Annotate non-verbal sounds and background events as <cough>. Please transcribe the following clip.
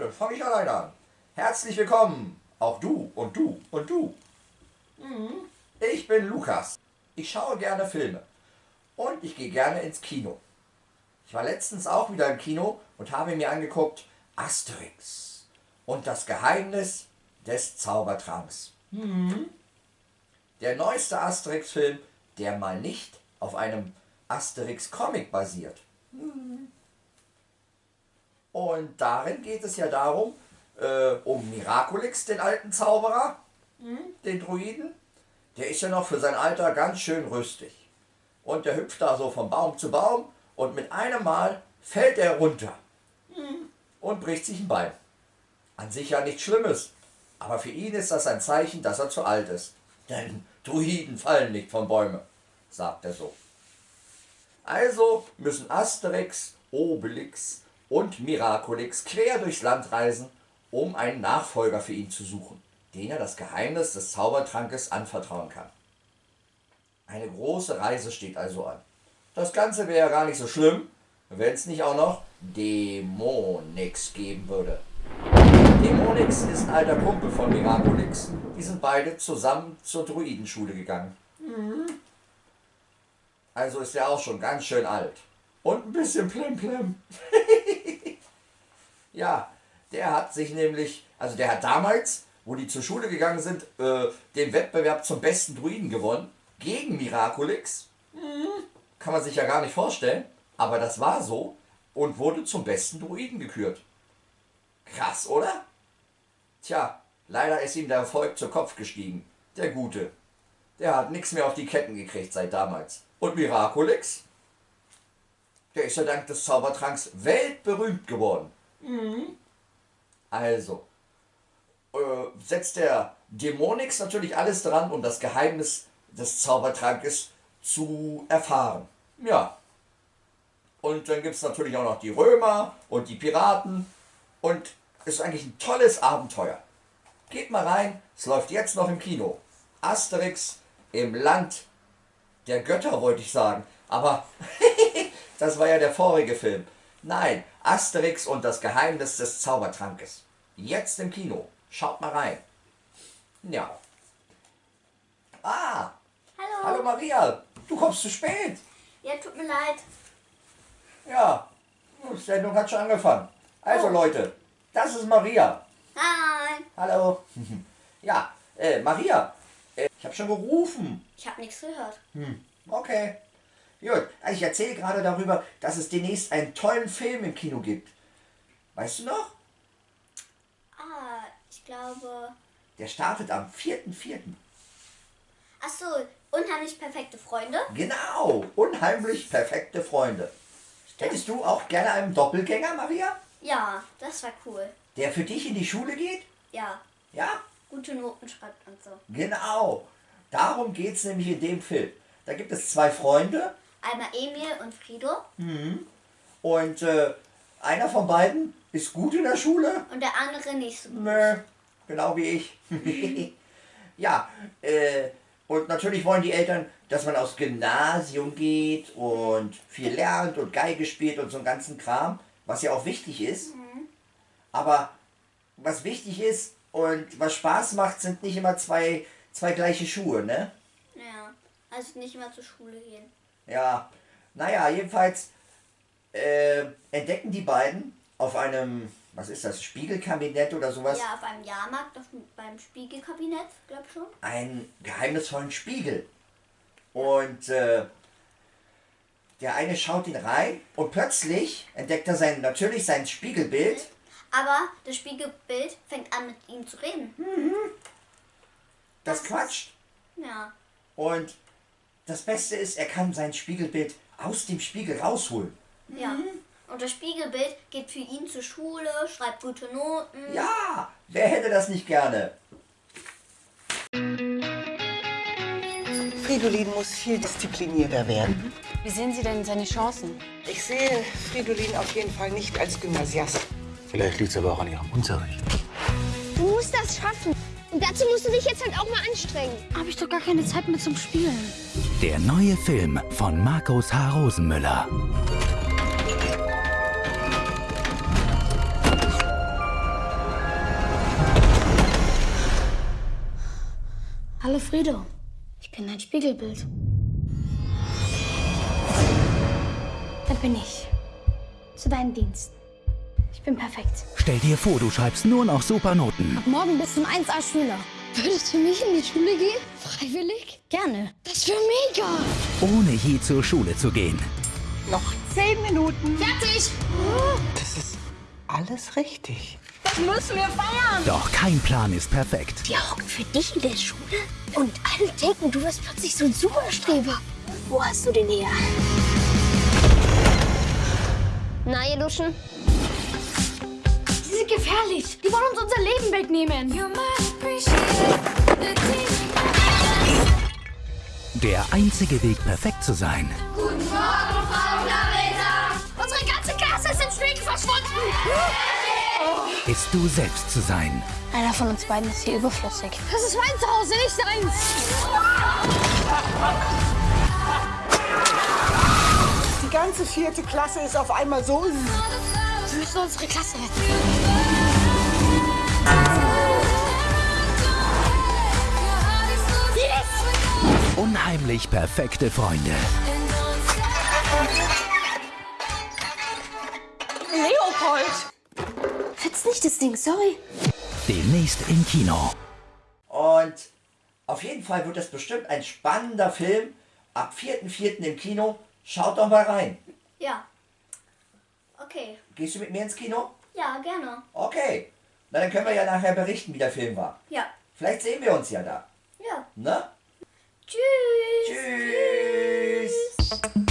dann fange ich alleine an. Herzlich willkommen, auch du und du und du. Mhm. Ich bin Lukas. Ich schaue gerne Filme und ich gehe gerne ins Kino. Ich war letztens auch wieder im Kino und habe mir angeguckt Asterix und das Geheimnis des Zaubertranks. Mhm. Der neueste Asterix-Film, der mal nicht auf einem Asterix-Comic basiert. Mhm. Und darin geht es ja darum, äh, um Miraculix, den alten Zauberer, mhm. den Druiden. Der ist ja noch für sein Alter ganz schön rüstig. Und der hüpft da so von Baum zu Baum und mit einem Mal fällt er runter mhm. und bricht sich ein Bein. An sich ja nichts Schlimmes, aber für ihn ist das ein Zeichen, dass er zu alt ist. Denn Druiden fallen nicht von Bäumen, sagt er so. Also müssen Asterix, Obelix und Miraculix quer durchs Land reisen, um einen Nachfolger für ihn zu suchen, den er das Geheimnis des Zaubertrankes anvertrauen kann. Eine große Reise steht also an. Das Ganze wäre gar nicht so schlimm, wenn es nicht auch noch Dämonix geben würde. Dämonix ist ein alter Kumpel von Miraculix. Die sind beide zusammen zur Druidenschule gegangen. Also ist er auch schon ganz schön alt. Und ein bisschen plemplem. <laughs> ja, der hat sich nämlich, also der hat damals, wo die zur Schule gegangen sind, äh, den Wettbewerb zum besten Druiden gewonnen. Gegen Miraculix. Kann man sich ja gar nicht vorstellen. Aber das war so und wurde zum besten Druiden gekürt. Krass, oder? Tja, leider ist ihm der Erfolg zu Kopf gestiegen. Der Gute. Der hat nichts mehr auf die Ketten gekriegt seit damals. Und Miraculix? Der ist ja dank des Zaubertranks weltberühmt geworden. Mhm. Also, äh, setzt der Dämonix natürlich alles dran, um das Geheimnis des Zaubertrankes zu erfahren. Ja. Und dann gibt es natürlich auch noch die Römer und die Piraten. Und es ist eigentlich ein tolles Abenteuer. Geht mal rein, es läuft jetzt noch im Kino. Asterix im Land der Götter, wollte ich sagen. Aber <laughs> das war ja der vorige Film. Nein, Asterix und das Geheimnis des Zaubertrankes. Jetzt im Kino. Schaut mal rein. Ja. Ah. Hallo. Hallo Maria. Du kommst zu spät. Ja, tut mir leid. Ja. Die Sendung hat schon angefangen. Also Oh. Leute, das ist Maria. Hi. Hallo. <laughs> Ja, äh, Maria. Äh, ich habe schon gerufen. Ich habe nichts gehört. Hm, okay. Gut, also ich erzähle gerade darüber, dass es demnächst einen tollen Film im Kino gibt. Weißt du noch? Ah, ich glaube. Der startet am 4.4. Ach so, unheimlich perfekte Freunde. Genau, unheimlich perfekte Freunde. Hättest du auch gerne einen Doppelgänger, Maria? Ja, das war cool. Der für dich in die Schule geht? Ja, Ja? gute Noten schreibt und so. Genau. Darum geht es nämlich in dem Film. Da gibt es zwei Freunde Einmal Emil und Frido und äh, einer von beiden ist gut in der Schule und der andere nicht so gut. Nö, genau wie ich. <laughs> ja, äh, und natürlich wollen die Eltern, dass man aufs Gymnasium geht und viel lernt und Geige spielt und so einen ganzen Kram, was ja auch wichtig ist. Aber was wichtig ist und was Spaß macht, sind nicht immer zwei, zwei gleiche Schuhe, ne? Ja, also nicht immer zur Schule gehen. Ja, naja, jedenfalls äh, entdecken die beiden auf einem, was ist das, Spiegelkabinett oder sowas, Ja, auf einem Jahrmarkt, auf, beim Spiegelkabinett, glaub schon. einen geheimnisvollen Spiegel. Und äh, der eine schaut ihn rein und plötzlich entdeckt er sein, natürlich sein Spiegelbild. Aber das Spiegelbild fängt an mit ihm zu reden. Das Das quatscht. Ja. Und das Beste ist, er kann sein Spiegelbild aus dem Spiegel rausholen. Ja. Und das Spiegelbild geht für ihn zur Schule, schreibt gute Noten. Ja, wer hätte das nicht gerne? Fridolin muss viel disziplinierter werden. Wie sehen Sie denn seine Chancen? Ich sehe Fridolin auf jeden Fall nicht als Gymnasiast. Vielleicht liegt es aber auch an Ihrem Unterricht. Du musst das schaffen. Und dazu musst du dich jetzt halt auch mal anstrengen. Habe ich doch gar keine Zeit mehr zum Spielen. Der neue Film von Markus H. Rosenmüller. Hallo Frido, ich bin dein Spiegelbild. Da bin ich. Zu deinen Diensten. Ich bin perfekt. Stell dir vor, du schreibst nur noch Supernoten. Ab morgen bist du ein 1A-Schüler. Würdest du nicht in die Schule gehen? Freiwillig? Gerne. Das wäre mega. Ohne je zur Schule zu gehen. Noch zehn Minuten. Fertig. Das ist alles richtig. Das müssen wir feiern. Doch kein Plan ist perfekt. Wir hocken für dich in der Schule und alle denken, du wirst plötzlich so ein Superstreber. Wo hast du den her? Na, ihr Luschen? Die sind gefährlich. Leben wegnehmen. Der einzige Weg, perfekt zu sein, Unsere ganze Klasse ist im Schwingen verschwunden. ist du selbst zu sein. Einer von uns beiden ist hier überflüssig. Das ist mein Zuhause, nicht seins. Die ganze vierte Klasse ist auf einmal so. Wir müssen unsere Klasse retten. Unheimlich perfekte Freunde. Leopold! Fetzt nicht das Ding, sorry. Demnächst im Kino. Und auf jeden Fall wird das bestimmt ein spannender Film. Ab 4.4. im Kino. Schaut doch mal rein. Ja. Okay. Gehst du mit mir ins Kino? Ja, gerne. Okay. Na, dann können wir ja nachher berichten, wie der Film war. Ja. Vielleicht sehen wir uns ja da. Ja. Ne? Tschüss. Tschüss. Tschüss.